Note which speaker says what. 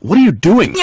Speaker 1: What are you doing?